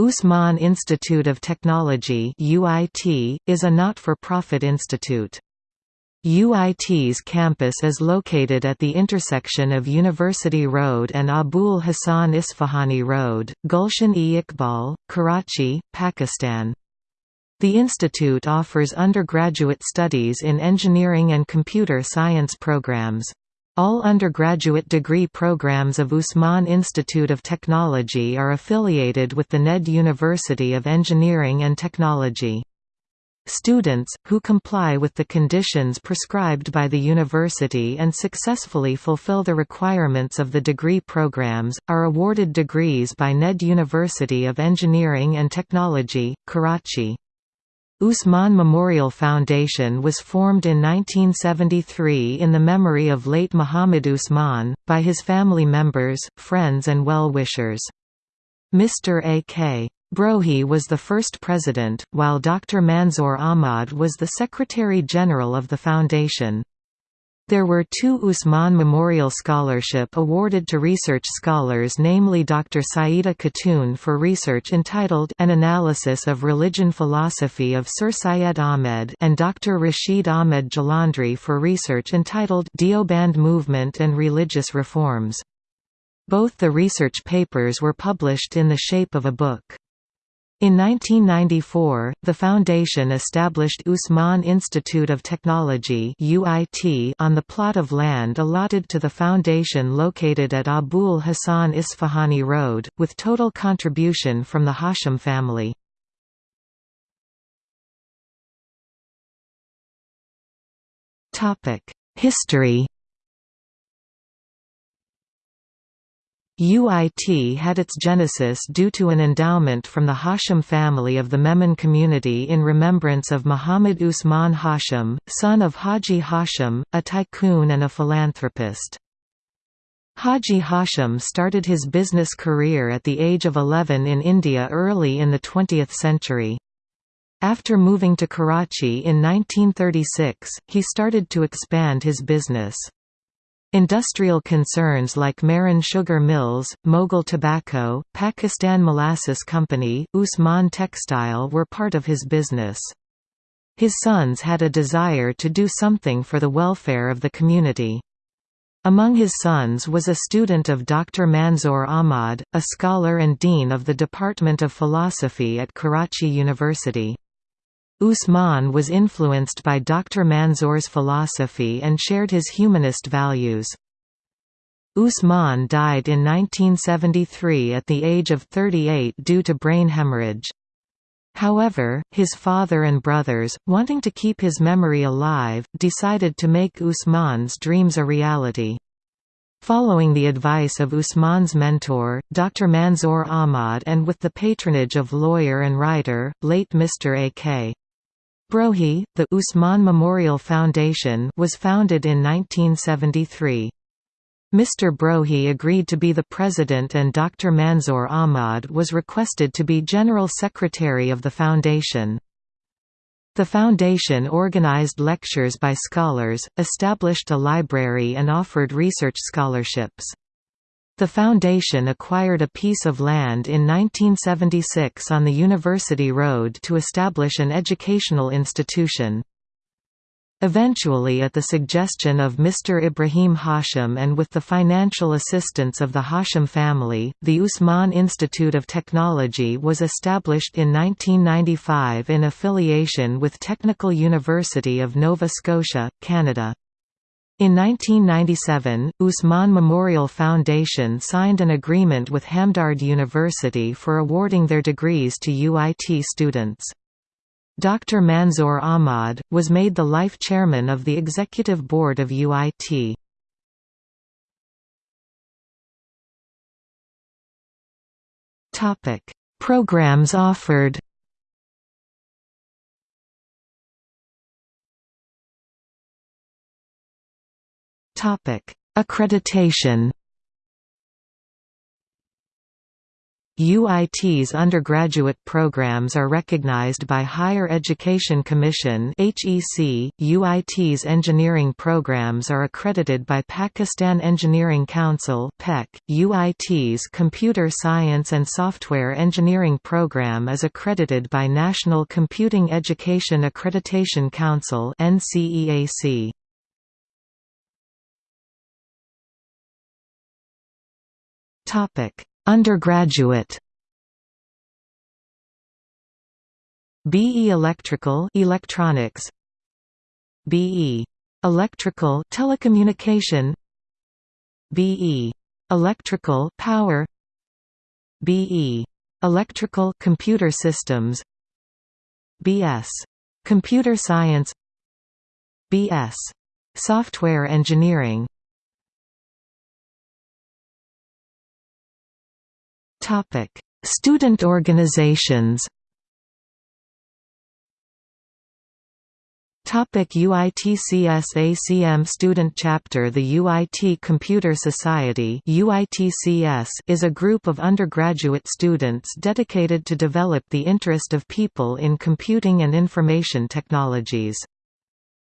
Usman Institute of Technology UIT, is a not-for-profit institute. UIT's campus is located at the intersection of University Road and Abul Hassan Isfahani Road, Gulshan-e-Iqbal, Karachi, Pakistan. The institute offers undergraduate studies in engineering and computer science programs. All undergraduate degree programs of Usman Institute of Technology are affiliated with the NED University of Engineering and Technology. Students, who comply with the conditions prescribed by the university and successfully fulfill the requirements of the degree programs, are awarded degrees by NED University of Engineering and Technology, Karachi. Usman Memorial Foundation was formed in 1973 in the memory of late Muhammad Usman, by his family members, friends and well-wishers. Mr. A.K. Brohi was the first president, while Dr. Manzoor Ahmad was the Secretary-General of the foundation. There were two Usman Memorial Scholarship awarded to research scholars namely Dr. Saida Khatun for research entitled An Analysis of Religion Philosophy of Sir Syed Ahmed and Dr. Rashid Ahmed Jalandri for research entitled Deoband Movement and Religious Reforms. Both the research papers were published in the shape of a book. In 1994, the foundation established Usman Institute of Technology on the plot of land allotted to the foundation located at Abul Hassan Isfahani Road, with total contribution from the Hashim family. History UIT had its genesis due to an endowment from the Hashim family of the Memon community in remembrance of Muhammad Usman Hashim, son of Haji Hashim, a tycoon and a philanthropist. Haji Hashim started his business career at the age of 11 in India early in the 20th century. After moving to Karachi in 1936, he started to expand his business. Industrial concerns like Marin Sugar Mills, Mogul Tobacco, Pakistan Molasses Company, Usman Textile were part of his business. His sons had a desire to do something for the welfare of the community. Among his sons was a student of Dr. Manzoor Ahmad, a scholar and dean of the Department of Philosophy at Karachi University. Usman was influenced by Dr. Manzoor's philosophy and shared his humanist values. Usman died in 1973 at the age of 38 due to brain hemorrhage. However, his father and brothers, wanting to keep his memory alive, decided to make Usman's dreams a reality. Following the advice of Usman's mentor, Dr. Manzoor Ahmad and with the patronage of lawyer and writer, late Mr. A.K. Brohi, the Usman Memorial Foundation was founded in 1973. Mr. Brohi agreed to be the president and Dr. Manzoor Ahmad was requested to be General Secretary of the foundation. The foundation organized lectures by scholars, established a library and offered research scholarships. The foundation acquired a piece of land in 1976 on the University Road to establish an educational institution. Eventually at the suggestion of Mr. Ibrahim Hashim and with the financial assistance of the Hashim family, the Usman Institute of Technology was established in 1995 in affiliation with Technical University of Nova Scotia, Canada. In 1997, Usman Memorial Foundation signed an agreement with Hamdard University for awarding their degrees to UIT students. Dr. Manzoor Ahmad, was made the life chairman of the executive board of UIT. Programs offered Topic: Accreditation. UIT's undergraduate programs are recognized by Higher Education Commission (HEC). UIT's engineering programs are accredited by Pakistan Engineering Council (PEC). UIT's Computer Science and Software Engineering program is accredited by National Computing Education Accreditation Council (NCEAC). Topic: Undergraduate. BE Electrical Electronics BE Electrical Telecommunication BE Electrical Power BE Electrical Computer Systems BS Computer Science BS Software Engineering Topic: Student organizations. Topic UITCS ACM Student Chapter The UIT Computer Society UITCS is a group of undergraduate students dedicated to develop the interest of people in computing and information technologies.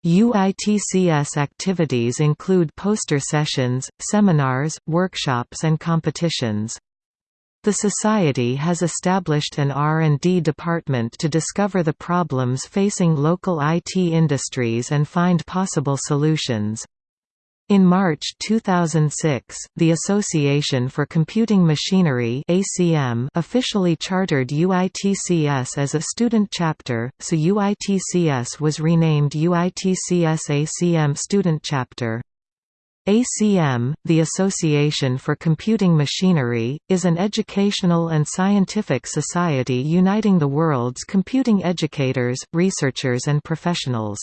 UITCS activities include poster sessions, seminars, workshops and competitions. The Society has established an R&D department to discover the problems facing local IT industries and find possible solutions. In March 2006, the Association for Computing Machinery (ACM) officially chartered UITCS as a student chapter, so UITCS was renamed UITCS ACM Student Chapter. ACM, the Association for Computing Machinery, is an educational and scientific society uniting the world's computing educators, researchers and professionals.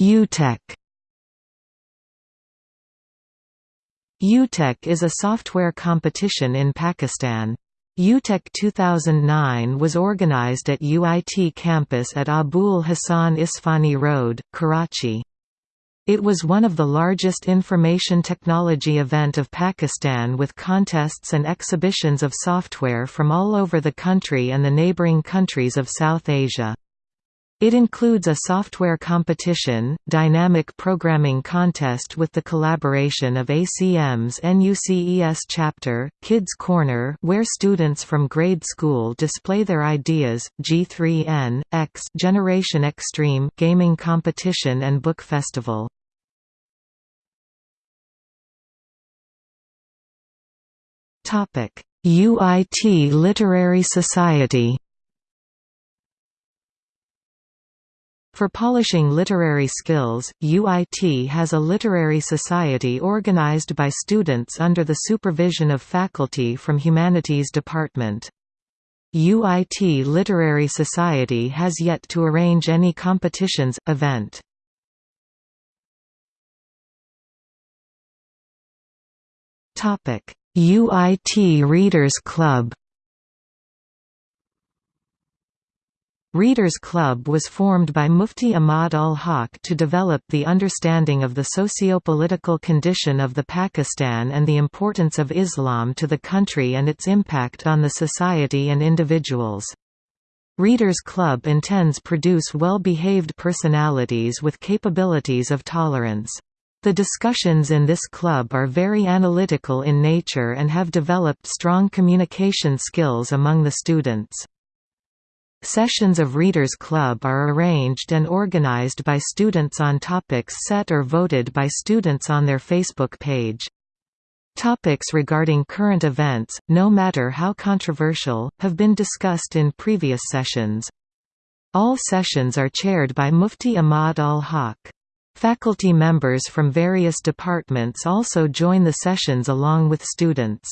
UTech UTech is a software competition in Pakistan. UTech 2009 was organized at UIT campus at Abul Hassan Isfani Road, Karachi. It was one of the largest information technology event of Pakistan with contests and exhibitions of software from all over the country and the neighboring countries of South Asia. It includes a software competition, dynamic programming contest with the collaboration of ACM's NUCES chapter, Kids Corner where students from grade school display their ideas, G3N, X Generation Extreme gaming competition and book festival. UIT Literary Society For polishing literary skills, UIT has a literary society organized by students under the supervision of faculty from Humanities Department. UIT Literary Society has yet to arrange any competitions, event. UIT Readers Club Readers Club was formed by Mufti Ahmad ul Haq to develop the understanding of the socio-political condition of the Pakistan and the importance of Islam to the country and its impact on the society and individuals. Readers Club intends produce well-behaved personalities with capabilities of tolerance. The discussions in this club are very analytical in nature and have developed strong communication skills among the students. Sessions of Readers Club are arranged and organized by students on topics set or voted by students on their Facebook page. Topics regarding current events, no matter how controversial, have been discussed in previous sessions. All sessions are chaired by Mufti Ahmad al-Haq. Faculty members from various departments also join the sessions along with students.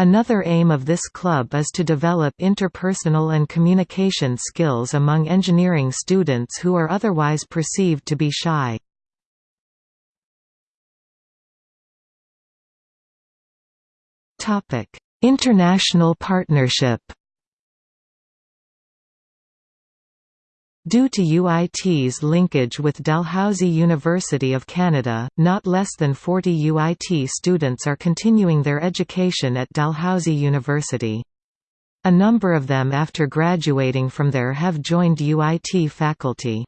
Another aim of this club is to develop interpersonal and communication skills among engineering students who are otherwise perceived to be shy. International partnership Due to UIT's linkage with Dalhousie University of Canada, not less than 40 UIT students are continuing their education at Dalhousie University. A number of them after graduating from there have joined UIT faculty.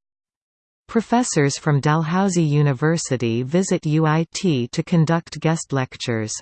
Professors from Dalhousie University visit UIT to conduct guest lectures.